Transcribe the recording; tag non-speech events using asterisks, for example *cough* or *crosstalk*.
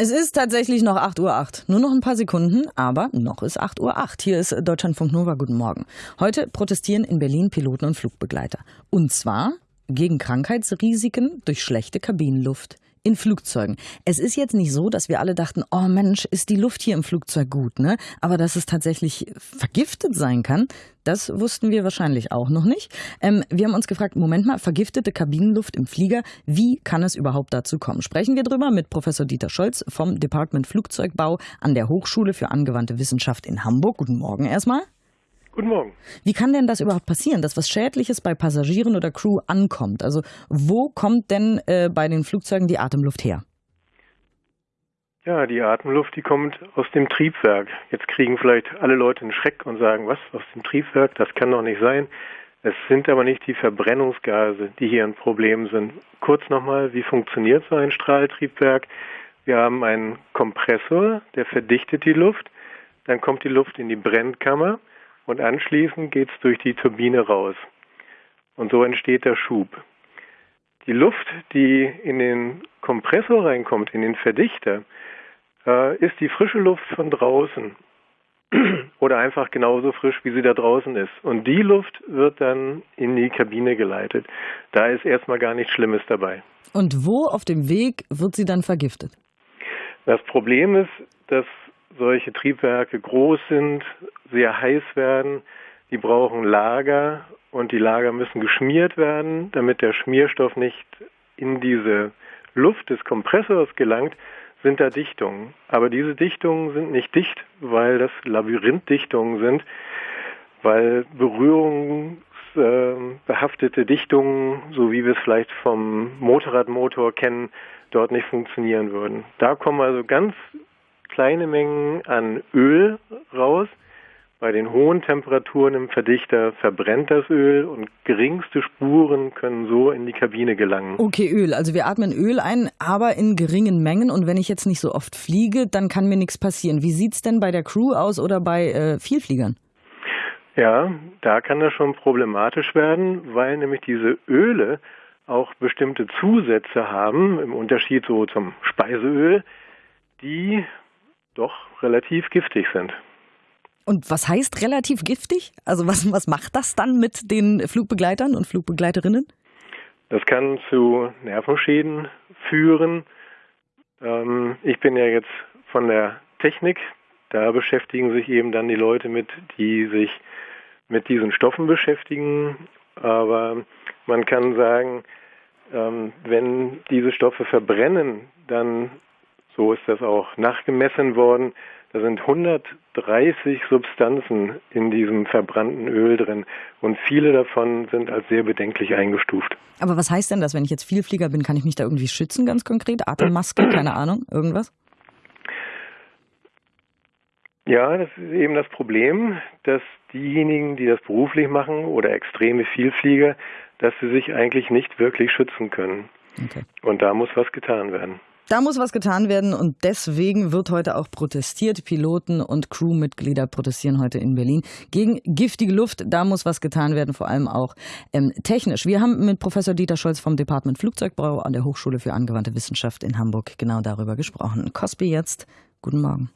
Es ist tatsächlich noch 8.08 Uhr. Nur noch ein paar Sekunden, aber noch ist 8.08 Uhr. Hier ist Deutschlandfunk Nova. Guten Morgen. Heute protestieren in Berlin Piloten und Flugbegleiter. Und zwar gegen Krankheitsrisiken durch schlechte Kabinenluft in Flugzeugen. Es ist jetzt nicht so, dass wir alle dachten, oh Mensch, ist die Luft hier im Flugzeug gut, ne? Aber dass es tatsächlich vergiftet sein kann, das wussten wir wahrscheinlich auch noch nicht. Ähm, wir haben uns gefragt, Moment mal, vergiftete Kabinenluft im Flieger, wie kann es überhaupt dazu kommen? Sprechen wir drüber mit Professor Dieter Scholz vom Department Flugzeugbau an der Hochschule für angewandte Wissenschaft in Hamburg. Guten Morgen erstmal. Guten Morgen. Wie kann denn das überhaupt passieren, dass was Schädliches bei Passagieren oder Crew ankommt? Also wo kommt denn äh, bei den Flugzeugen die Atemluft her? Ja, die Atemluft, die kommt aus dem Triebwerk. Jetzt kriegen vielleicht alle Leute einen Schreck und sagen, was, aus dem Triebwerk? Das kann doch nicht sein. Es sind aber nicht die Verbrennungsgase, die hier ein Problem sind. Kurz nochmal, wie funktioniert so ein Strahltriebwerk? Wir haben einen Kompressor, der verdichtet die Luft. Dann kommt die Luft in die Brennkammer und anschließend geht es durch die Turbine raus. Und so entsteht der Schub. Die Luft, die in den Kompressor reinkommt, in den Verdichter, äh, ist die frische Luft von draußen *clears throat* oder einfach genauso frisch, wie sie da draußen ist. Und die Luft wird dann in die Kabine geleitet. Da ist erstmal gar nichts Schlimmes dabei. Und wo auf dem Weg wird sie dann vergiftet? Das Problem ist, dass solche Triebwerke groß sind, sehr heiß werden. Die brauchen Lager und die Lager müssen geschmiert werden, damit der Schmierstoff nicht in diese Luft des Kompressors gelangt, sind da Dichtungen. Aber diese Dichtungen sind nicht dicht, weil das Labyrinthdichtungen sind, weil berührungsbehaftete Dichtungen, so wie wir es vielleicht vom Motorradmotor kennen, dort nicht funktionieren würden. Da kommen also ganz kleine Mengen an Öl raus. Bei den hohen Temperaturen im Verdichter verbrennt das Öl und geringste Spuren können so in die Kabine gelangen. Okay, Öl. Also wir atmen Öl ein, aber in geringen Mengen. Und wenn ich jetzt nicht so oft fliege, dann kann mir nichts passieren. Wie sieht es denn bei der Crew aus oder bei äh, Vielfliegern? Ja, da kann das schon problematisch werden, weil nämlich diese Öle auch bestimmte Zusätze haben, im Unterschied so zum Speiseöl, die doch relativ giftig sind. Und was heißt relativ giftig? Also was, was macht das dann mit den Flugbegleitern und Flugbegleiterinnen? Das kann zu Nervenschäden führen. Ähm, ich bin ja jetzt von der Technik. Da beschäftigen sich eben dann die Leute mit, die sich mit diesen Stoffen beschäftigen. Aber man kann sagen, ähm, wenn diese Stoffe verbrennen, dann so ist das auch nachgemessen worden. Da sind 130 Substanzen in diesem verbrannten Öl drin und viele davon sind als sehr bedenklich eingestuft. Aber was heißt denn das, wenn ich jetzt Vielflieger bin, kann ich mich da irgendwie schützen ganz konkret? Atemmaske, keine Ahnung, irgendwas? Ja, das ist eben das Problem, dass diejenigen, die das beruflich machen oder extreme Vielflieger, dass sie sich eigentlich nicht wirklich schützen können. Okay. Und da muss was getan werden. Da muss was getan werden und deswegen wird heute auch protestiert. Piloten und Crewmitglieder protestieren heute in Berlin gegen giftige Luft. Da muss was getan werden, vor allem auch ähm, technisch. Wir haben mit Professor Dieter Scholz vom Department Flugzeugbau an der Hochschule für angewandte Wissenschaft in Hamburg genau darüber gesprochen. Cosby jetzt. Guten Morgen.